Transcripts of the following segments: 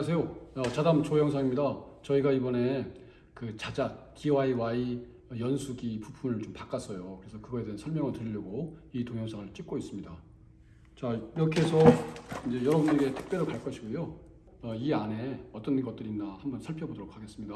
안녕하세요. 어, 자담 조영상입니다. 저희가 이번에 그 자작 DIY 연수기 부품을 좀 바꿨어요. 그래서 그거에 대한 설명을 드리려고 이 동영상을 찍고 있습니다. 자 이렇게 해서 이제 여러분에게 택배로 갈 것이고요. 어, 이 안에 어떤 것들이 있나 한번 살펴보도록 하겠습니다.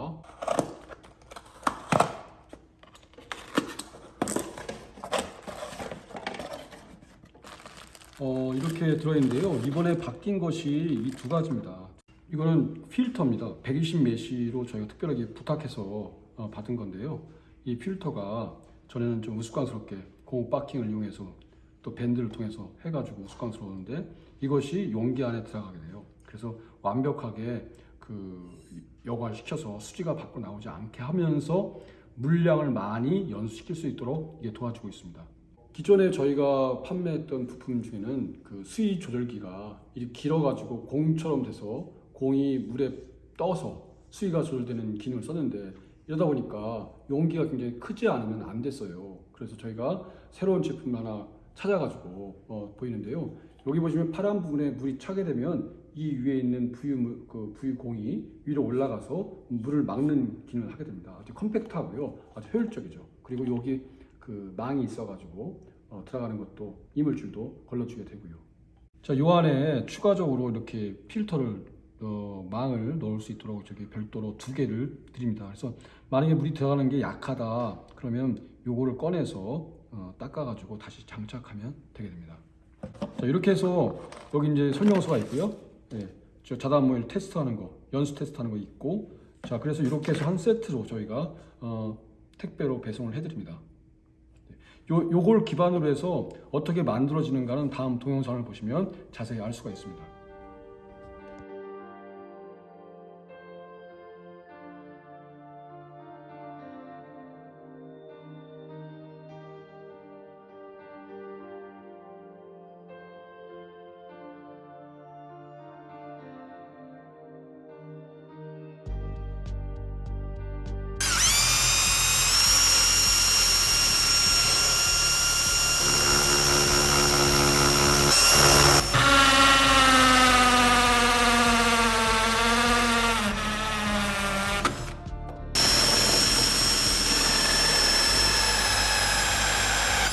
어, 이렇게 들어있는데요. 이번에 바뀐 것이 이 두 가지입니다. 이거는 필터입니다. 120 메시로 저희가 특별하게 부탁해서 어, 받은 건데요. 이 필터가 전에는 좀 우스꽝스럽게 고무 바킹을 이용해서 또 밴드를 통해서 해가지고 우스꽝스러웠는데 이것이 용기 안에 들어가게 돼요. 그래서 완벽하게 그 여과시켜서 수지가 밖으로 나오지 않게 하면서 물량을 많이 연수시킬 수 있도록 이게 도와주고 있습니다. 기존에 저희가 판매했던 부품 중에는 그 수위 조절기가 이렇게 길어가지고 공처럼 돼서 공이 물에 떠서 수위가 조절되는 기능을 썼는데 이러다 보니까 용기가 굉장히 크지 않으면 안 됐어요. 그래서 저희가 새로운 제품 하나 찾아가지고 어, 보이는데요. 여기 보시면 파란 부분에 물이 차게 되면 이 위에 있는 부유 그 부유 공이 위로 올라가서 물을 막는 기능을 하게 됩니다. 아주 컴팩트하고요, 아주 효율적이죠. 그리고 여기 그 망이 있어가지고 어, 들어가는 것도 이물질도 걸러주게 되고요. 자, 요 안에 추가적으로 이렇게 필터를 어, 망을 넣을 수 있도록 저기 별도로 두 개를 드립니다. 그래서 만약에 물이 들어가는 게 약하다 그러면 요거를 꺼내서 어, 닦아가지고 다시 장착하면 되게 됩니다. 자, 이렇게 해서 여기 이제 설명서가 있고요. 네, 저 자단모일 테스트하는 거, 연수 테스트하는 거 있고, 자 그래서 이렇게 해서 한 세트로 저희가 어, 택배로 배송을 해드립니다. 요, 요걸 기반으로 해서 어떻게 만들어지는가는 다음 동영상을 보시면 자세히 알 수가 있습니다.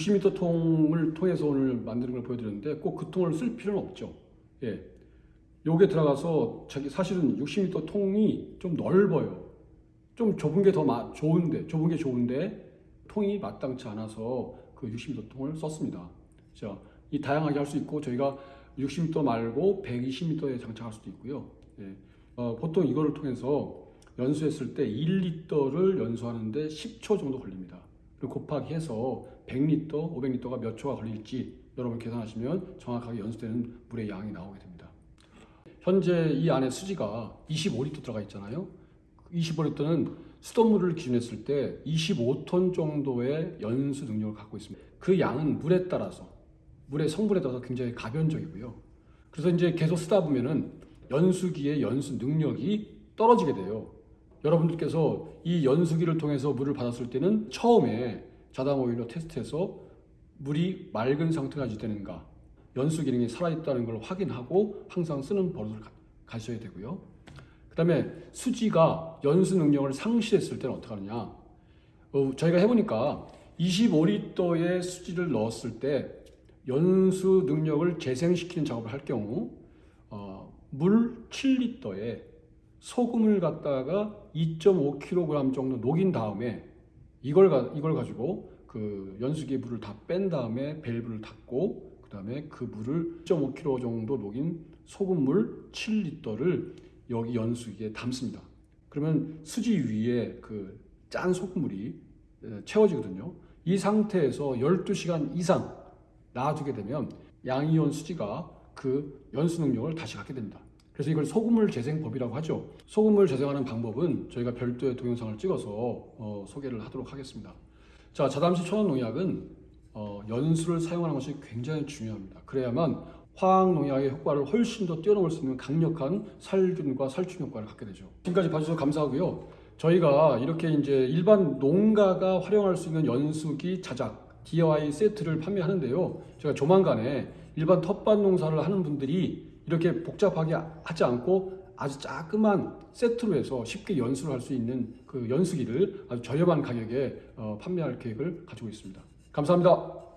60m 통을 통해서 오늘 만드는 걸 보여드렸는데 꼭 그 통을 쓸 필요는 없죠. 예. 요게 들어가서 자기 사실은 60m 통이 좀 넓어요. 좀 좁은 게 더 좋은데, 좁은 게 좋은데 통이 마땅치 않아서 그 60m 통을 썼습니다. 자, 이 다양하게 할 수 있고 저희가 60m 말고 120m에 장착할 수도 있고요. 예. 어, 보통 이거를 통해서 연수했을 때 1리터를 연수하는데 10초 정도 걸립니다. 곱하기 해서 100리터, 500리터가 몇 초가 걸릴지 여러분 계산하시면 정확하게 연수되는 물의 양이 나오게 됩니다. 현재 이 안에 수지가 25리터 들어가 있잖아요. 25리터는 수돗물을 기준했을 때 25톤 정도의 연수 능력을 갖고 있습니다. 그 양은 물에 따라서 물의 성분에 따라서 굉장히 가변적이고요. 그래서 이제 계속 쓰다 보면은 연수기의 연수 능력이 떨어지게 돼요. 여러분들께서 이 연수기를 통해서 물을 받았을 때는 처음에 자당 오일로 테스트해서 물이 맑은 상태가 유지되는가 연수 기능이 살아있다는 걸 확인하고 항상 쓰는 버릇을 가- 가셔야 되고요. 그 다음에 수지가 연수 능력을 상실했을 때는 어떻게 하느냐. 어, 저희가 해보니까 25리터의 수지를 넣었을 때 연수 능력을 재생시키는 작업을 할 경우 어, 물 7리터에 소금을 갖다가 2.5kg 정도 녹인 다음에 이걸 가, 이걸 가지고 그 연수기에 물을 다 뺀 다음에 밸브를 닫고 그 다음에 그 물을 2.5kg 정도 녹인 소금물 7리터를 여기 연수기에 담습니다. 그러면 수지 위에 그 짠 소금물이 에, 채워지거든요. 이 상태에서 12시간 이상 놔두게 되면 양이온 수지가 그 연수 능력을 다시 갖게 됩니다. 그래서 이걸 소금물 재생법이라고 하죠. 소금물 재생하는 방법은 저희가 별도의 동영상을 찍어서 어, 소개를 하도록 하겠습니다. 자, 자담시 천연 농약은 어, 연수를 사용하는 것이 굉장히 중요합니다. 그래야만 화학 농약의 효과를 훨씬 더 뛰어넘을 수 있는 강력한 살균과 살충 효과를 갖게 되죠. 지금까지 봐주셔서 감사하고요. 저희가 이렇게 이제 일반 농가가 활용할 수 있는 연수기 자작 DIY 세트를 판매하는데요. 제가 조만간에 일반 텃밭 농사를 하는 분들이 이렇게 복잡하게 하지 않고 아주 자그만 세트로 해서 쉽게 연수를 할 수 있는 그 연수기를 아주 저렴한 가격에 어, 판매할 계획을 가지고 있습니다. 감사합니다.